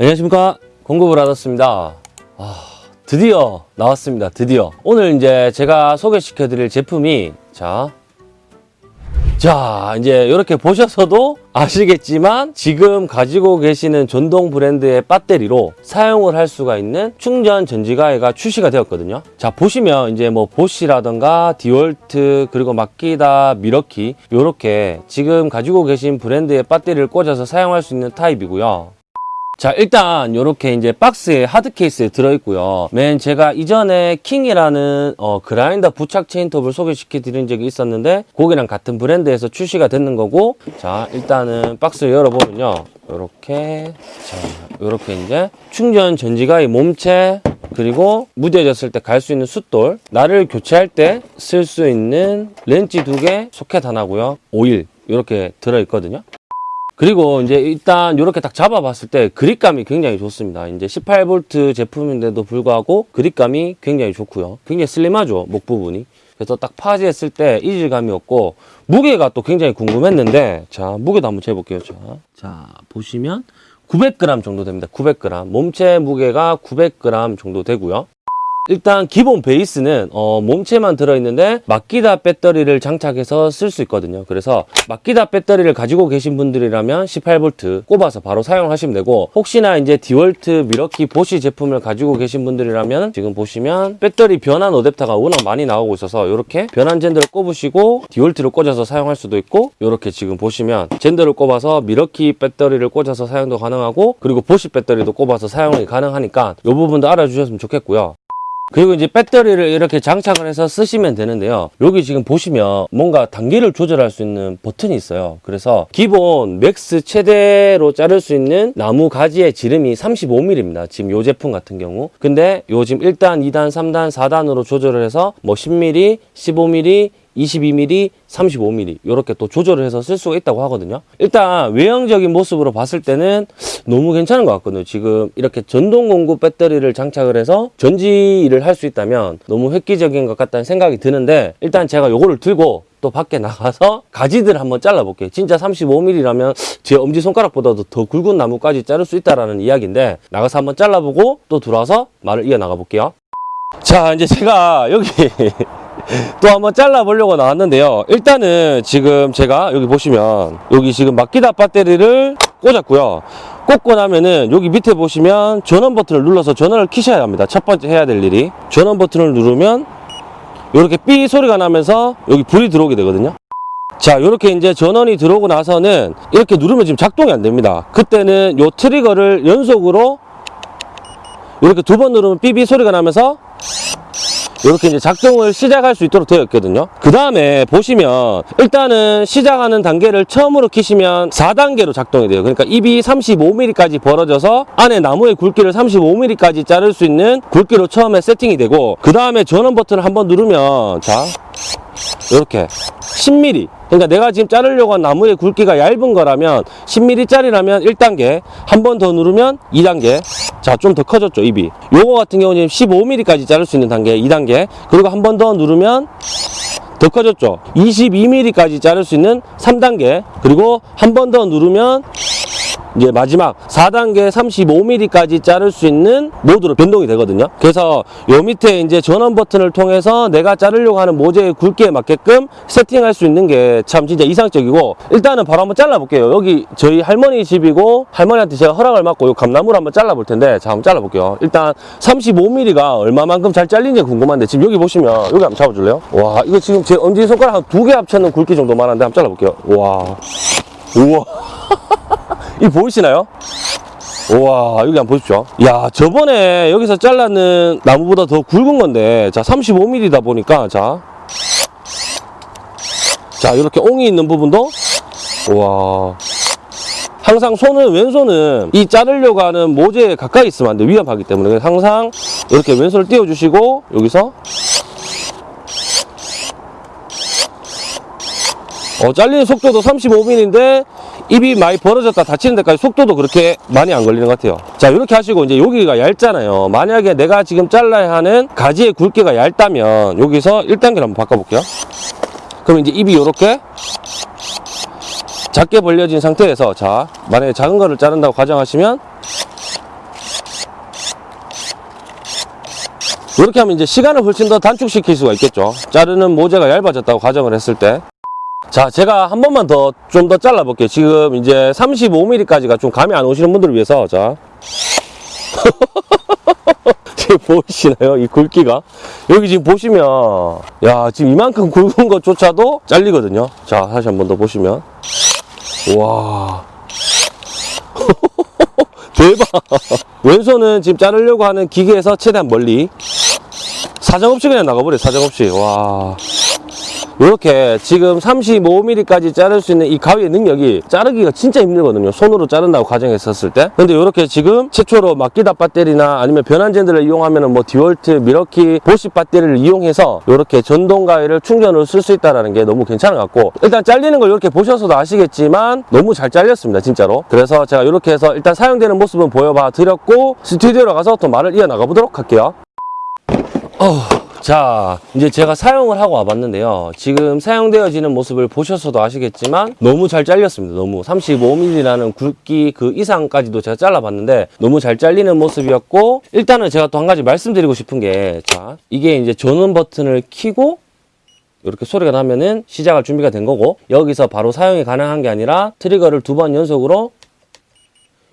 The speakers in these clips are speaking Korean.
안녕하십니까 공급을 받았습니다 아, 드디어 나왔습니다 드디어 오늘 이제 제가 소개시켜 드릴 제품이 자 자, 이제 이렇게 보셔서도 아시겠지만 지금 가지고 계시는 전동 브랜드의 배터리로 사용을 할 수가 있는 충전 전지가해가 출시가 되었거든요. 자, 보시면 이제 뭐 보시라던가 디월트 그리고 마키다 미러키 이렇게 지금 가지고 계신 브랜드의 배터리를 꽂아서 사용할 수 있는 타입이고요. 자 일단 이렇게 이제 박스에 hard case에 들어있고요. 맨 제가 이전에 킹이라는 어, 그라인더 부착 체인톱을 소개시켜 드린 적이 있었는데 거기랑 같은 브랜드에서 출시가 됐는 거고 자 일단은 박스를 열어보면요. 이렇게 자 이렇게 이제 충전 전지가위 몸체 그리고 무뎌졌을 때 갈 수 있는 숫돌 날을 교체할 때 쓸 수 있는 렌치 두개 소켓 하나고요. 오일 이렇게 들어있거든요 그리고 이제 일단 이렇게 딱 잡아봤을 때 그립감이 굉장히 좋습니다. 이제 18V 제품인데도 불구하고 그립감이 굉장히 좋고요. 굉장히 슬림하죠, 목 부분이. 그래서 딱 파지했을 때 이질감이 없고 무게가 또 굉장히 궁금했는데 자 무게도 한번 재볼게요. 자, 자 보시면 900g 정도 됩니다. 900g 몸체 무게가 900g 정도 되고요. 일단 기본 베이스는 어, 몸체만 들어있는데 마키다 배터리를 장착해서 쓸 수 있거든요. 그래서 마키다 배터리를 가지고 계신 분들이라면 18V 꼽아서 바로 사용하시면 되고 혹시나 이제 디월트 미러키 보시 제품을 가지고 계신 분들이라면 지금 보시면 배터리 변환 어댑터가 워낙 많이 나오고 있어서 이렇게 변환 젠더를 꼽으시고 DeWalt를 꽂아서 사용할 수도 있고 이렇게 지금 보시면 gender를 꼽아서 Milwaukee 배터리를 꽂아서 사용도 가능하고 그리고 Bosch 배터리도 꼽아서 사용이 가능하니까 이 부분도 알아주셨으면 좋겠고요 그리고 이제 배터리를 이렇게 장착을 해서 쓰시면 되는데요. 여기 지금 보시면 뭔가 단계를 조절할 수 있는 버튼이 있어요. 그래서 기본 max 최대로 자를 수 있는 나무 가지의 지름이 35mm입니다. 지금 이 제품 같은 경우. 근데 요 지금 1단, 2단, 3단, 4단으로 조절을 해서 뭐 10mm, 15mm, 22mm, 35mm 이렇게 또 조절을 해서 쓸 수가 있다고 하거든요. 일단 외형적인 모습으로 봤을 때는 너무 괜찮은 것 같거든요. 지금 이렇게 전동 공구 배터리를 장착을 해서 전지를 할 수 있다면 너무 획기적인 것 같다는 생각이 드는데 일단 제가 요거를 들고 또 밖에 나가서 가지들을 한번 잘라볼게요. 진짜 35mm라면 제 엄지손가락보다도 더 굵은 나무까지 자를 수 있다라는 이야기인데 나가서 한번 잘라보고 또 들어와서 말을 이어나가 볼게요. 자 이제 제가 여기 또 한번 잘라보려고 나왔는데요. 일단은 지금 제가 여기 보시면 여기 지금 마키다 배터리를 꽂았고요. 꽂고 나면은 여기 밑에 보시면 전원 버튼을 눌러서 전원을 키셔야 합니다. 첫 번째 해야 될 일이 전원 버튼을 누르면 이렇게 삐 소리가 나면서 여기 불이 들어오게 되거든요. 자, 이렇게 이제 전원이 들어오고 나서는 이렇게 누르면 지금 작동이 안 됩니다. 그때는 요 트리거를 연속으로 이렇게 두 번 누르면 삐삐 소리가 나면서 이렇게 이제 작동을 시작할 수 있도록 되어 있거든요. 그 다음에 보시면 일단은 시작하는 단계를 처음으로 키시면 4단계로 작동이 돼요. 그러니까 입이 35mm까지 벌어져서 안에 나무의 굵기를 35mm까지 자를 수 있는 굵기로 처음에 세팅이 되고 그 다음에 전원 버튼을 한번 누르면 자 이렇게 10mm 그러니까 내가 지금 자르려고 한 나무의 굵기가 얇은 거라면 10mm짜리라면 1단계 한 번 더 누르면 2단계 자 좀 더 커졌죠 입이. 요거 같은 경우는 15mm까지 자를 수 있는 단계 2단계. 그리고 한 번 더 누르면 더 커졌죠. 22mm까지 자를 수 있는 3단계. 그리고 한 번 더 누르면 이제 마지막 4단계 35mm까지 자를 수 있는 모드로 변동이 되거든요. 그래서 요 밑에 이제 전원 버튼을 통해서 내가 자르려고 하는 모재의 굵기에 맞게끔 세팅할 수 있는 게 참 진짜 이상적이고 일단은 바로 한번 잘라볼게요. 여기 저희 할머니 집이고 할머니한테 제가 허락을 받고 요 감나무를 한번 잘라볼 텐데 자 한번 잘라볼게요. 일단 35mm가 얼마만큼 잘 잘리는지 궁금한데 지금 여기 보시면 여기 한번 잡아줄래요? 와 이거 지금 제 엄지손가락 한 두 개 합쳐놓은 굵기 정도 만 한데 한번 잘라볼게요. 와 우와 이 보이시나요? 우와 여기 한번 보십시오. 야 저번에 여기서 잘랐는 나무보다 더 굵은 건데 자 35mm다 보니까 자, 자 이렇게 옹이 있는 부분도. 우와. 항상 손은 왼손은 이 자르려고 하는 모재에 가까이 있으면 안 돼. 위험하기 때문에. 항상 이렇게 왼손을 띄워주시고 여기서. 어, 잘리는 속도도 35mm인데 입이 많이 벌어졌다 다치는 데까지 속도도 그렇게 많이 안 걸리는 것 같아요. 자 이렇게 하시고 이제 여기가 얇잖아요. 만약에 내가 지금 잘라야 하는 가지의 굵기가 얇다면 여기서 1단계를 한번 바꿔볼게요. 그럼 이제 입이 이렇게 작게 벌려진 상태에서 자 만약에 작은 거를 자른다고 가정하시면 이렇게 하면 이제 시간을 훨씬 더 단축시킬 수가 있겠죠. 자르는 모재가 얇아졌다고 가정을 했을 때. 자, 제가 한 번만 더 좀 더 잘라 볼게요. 지금 이제 35mm까지가 좀 감이 안 오시는 분들을 위해서 자. 지금 보이시나요? 이 굵기가? 여기 지금 보시면, 야, 지금 이만큼 굵은 것조차도 잘리거든요. 자, 다시 한 번 더 보시면. 와. 대박. 왼손은 지금 자르려고 하는 기계에서 최대한 멀리. 사정없이 그냥 나가버려, 사정없이. 와. 이렇게 지금 35mm까지 자를 수 있는 이 가위의 능력이 자르기가 진짜 힘들거든요. 손으로 자른다고 가정했었을 때. 근데 이렇게 지금 최초로 막기다 배터리나 아니면 변환젠들을 이용하면 뭐 디월트, 미러키, 보시 배터리를 이용해서 이렇게 전동 가위를 충전으로 쓸 수 있다는 게 너무 괜찮은 것 같고 일단 잘리는 걸 이렇게 보셔서도 아시겠지만 너무 잘 잘렸습니다. 진짜로. 그래서 제가 이렇게 해서 일단 사용되는 모습은 보여봐 드렸고 스튜디오로 가서 또 말을 이어나가 보도록 할게요. 어, 자, 이제 제가 사용을 하고 와봤는데요. 지금 사용되어지는 모습을 보셔서도 아시겠지만 너무 잘 잘렸습니다. 너무 35mm라는 굵기 그 이상까지도 제가 잘라봤는데 너무 잘 잘리는 모습이었고 일단은 제가 또 한 가지 말씀드리고 싶은 게 자, 이게 이제 전원 버튼을 켜고 이렇게 소리가 나면은 시작할 준비가 된 거고 여기서 바로 사용이 가능한 게 아니라 트리거를 두 번 연속으로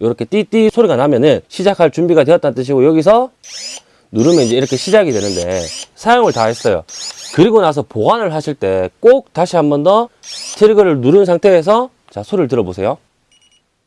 이렇게 띠띠 소리가 나면은 시작할 준비가 되었다는 뜻이고 여기서 누르면 이제 이렇게 시작이 되는데 사용을 다 했어요. 그리고 나서 보관을 하실 때 꼭 다시 한 번 더 트리거를 누른 상태에서 자 소리를 들어보세요.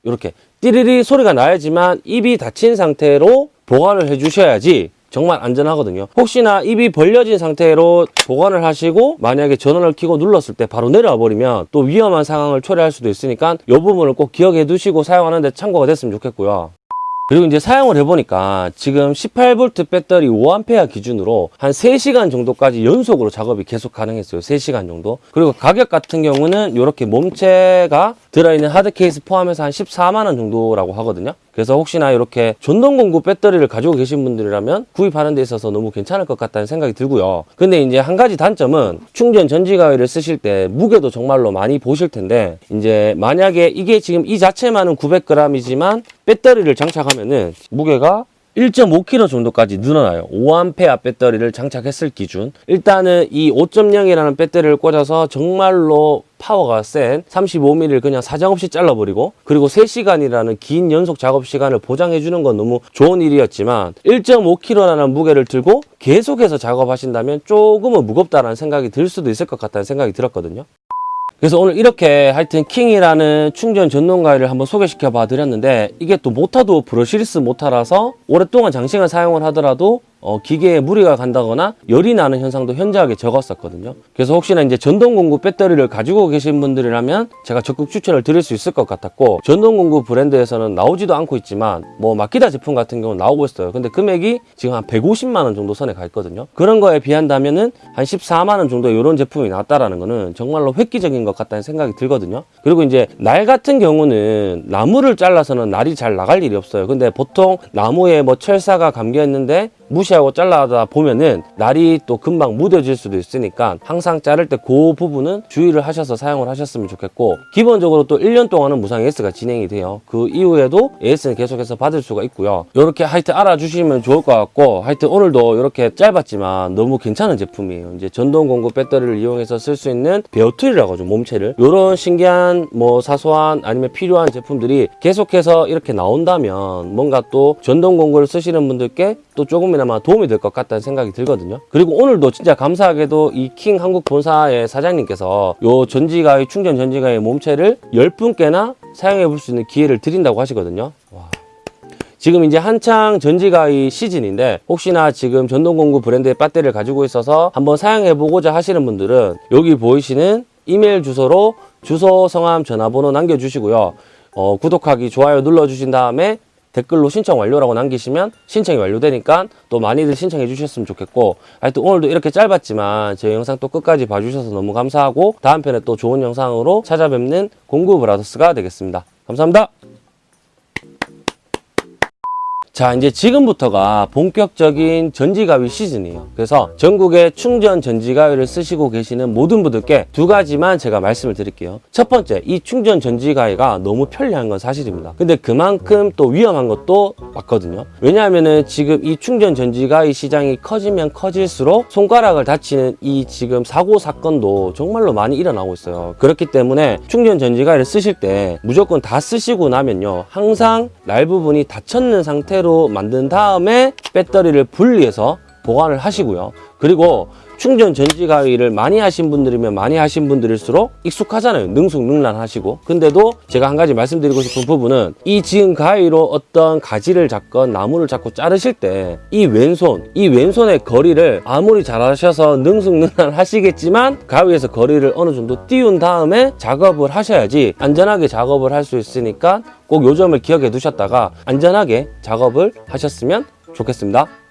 이렇게 띠리리 소리가 나야지만 입이 닫힌 상태로 보관을 해 주셔야지 정말 안전하거든요. 혹시나 입이 벌려진 상태로 보관을 하시고 만약에 전원을 켜고 눌렀을 때 바로 내려와 버리면 또 위험한 상황을 초래할 수도 있으니까 이 부분을 꼭 기억해 두시고 사용하는데 참고가 됐으면 좋겠고요. 그리고 이제 사용을 해보니까 지금 18V 배터리 5A 기준으로 한 3시간 정도까지 연속으로 작업이 계속 가능했어요. 3시간 정도. 그리고 가격 같은 경우는 이렇게 몸체가 들어있는 하드 케이스 포함해서 한 14만원 정도라고 하거든요. 그래서 혹시나 이렇게 전동 공구 배터리를 가지고 계신 분들이라면 구입하는 데 있어서 너무 괜찮을 것 같다는 생각이 들고요. 근데 이제 한 가지 단점은 충전 전지 가위를 쓰실 때 무게도 정말로 많이 보실 텐데 이제 만약에 이게 지금 이 자체만은 900g이지만 배터리를 장착하면은 무게가 1.5kg 정도까지 늘어나요. 5A 배터리를 장착했을 기준. 일단은 이 5.0이라는 배터리를 꽂아서 정말로 파워가 센 35mm를 그냥 사정없이 잘라버리고 그리고 3시간이라는 긴 연속 작업 시간을 보장해 주는 건 너무 좋은 일이었지만 1.5kg라는 무게를 들고 계속해서 작업하신다면 조금은 무겁다라는 생각이 들 수도 있을 것 같다는 생각이 들었거든요. 그래서 오늘 이렇게 하여튼 킹이라는 충전 전동 가위를 한번 소개시켜 봐 드렸는데 이게 또 모타도 brushless 모타라서 오랫동안 장시간 사용을 하더라도 어, 기계에 무리가 간다거나 열이 나는 현상도 현저하게 적었었거든요. 그래서 혹시나 이제 전동공구 배터리를 가지고 계신 분들이라면 제가 적극 추천을 드릴 수 있을 것 같았고 전동공구 브랜드에서는 나오지도 않고 있지만 뭐 마키다 제품 같은 경우는 나오고 있어요. 근데 금액이 지금 한 150만 원 정도 선에 가 있거든요. 그런 거에 비한다면 은 한 14만 원 정도 이런 제품이 나왔다라는 거는 정말로 획기적인 것 같다는 생각이 들거든요. 그리고 이제 날 같은 경우는 나무를 잘라서는 날이 잘 나갈 일이 없어요. 근데 보통 나무에 뭐 철사가 감겨 있는데 무시하고 잘라다 보면은 날이 또 금방 묻어질 수도 있으니까 항상 자를 때 그 부분은 주의를 하셔서 사용을 하셨으면 좋겠고 기본적으로 또 1년 동안은 무상 AS가 진행이 돼요. 그 이후에도 AS는 계속해서 받을 수가 있고요. 이렇게 하여튼 알아주시면 좋을 것 같고 하여튼 오늘도 이렇게 짧았지만 너무 괜찮은 제품이에요. 이제 전동 공구 배터리를 이용해서 쓸 수 있는 bare tool이라고 하죠 몸체를. 이런 신기한 뭐 사소한 아니면 필요한 제품들이 계속해서 이렇게 나온다면 뭔가 또 전동 공구를 쓰시는 분들께 또 조금 이나마 도움이 될 것 같다는 생각이 들거든요. 그리고 오늘도 진짜 감사하게도 이 킹 한국 본사의 사장님께서 요 전지가의 충전 전지가의 몸체를 10분께나 사용해 볼 수 있는 기회를 드린다고 하시거든요. 와. 지금 이제 한창 전지가의 시즌인데 혹시나 지금 전동공구 브랜드의 배터리를 가지고 있어서 한번 사용해 보고자 하시는 분들은 여기 보이시는 이메일 주소로 주소, 성함, 전화번호 남겨주시고요. 어, 구독하기, 좋아요 눌러주신 다음에 댓글로 신청 완료라고 남기시면 신청이 완료되니까 또 많이들 신청해 주셨으면 좋겠고 하여튼 오늘도 이렇게 짧았지만 제 영상 또 끝까지 봐주셔서 너무 감사하고 다음 편에 또 좋은 영상으로 찾아뵙는 공구 브라더스가 되겠습니다. 감사합니다. 자, 이제 지금부터가 본격적인 전지가위 시즌이에요. 그래서 전국에 충전 전지가위를 쓰시고 계시는 모든 분들께 두 가지만 제가 말씀을 드릴게요. 첫 번째, 이 충전 전지가위가 너무 편리한 건 사실입니다. 근데 그만큼 또 위험한 것도 맞거든요. 왜냐하면은 지금 이 충전 전지가위 시장이 커지면 커질수록 손가락을 다치는 이 지금 사고 사건도 정말로 많이 일어나고 있어요. 그렇기 때문에 충전 전지가위를 쓰실 때 무조건 다 쓰시고 나면요. 항상 날 부분이 닫혔는 상태로 만든 다음에 배터리를 분리해서 보관을 하시고요. 그리고 충전 전지 가위를 많이 하신 분들이면 많이 하신 분들일수록 익숙하잖아요. 능숙능란하시고. 근데도 제가 한 가지 말씀드리고 싶은 부분은 이 지금 가위로 어떤 가지를 잡건 나무를 잡고 자르실 때 이 왼손, 이 왼손의 거리를 아무리 잘하셔서 능숙능란하시겠지만 가위에서 거리를 어느 정도 띄운 다음에 작업을 하셔야지 안전하게 작업을 할 수 있으니까 꼭 요 점을 기억해 두셨다가 안전하게 작업을 하셨으면 좋겠습니다.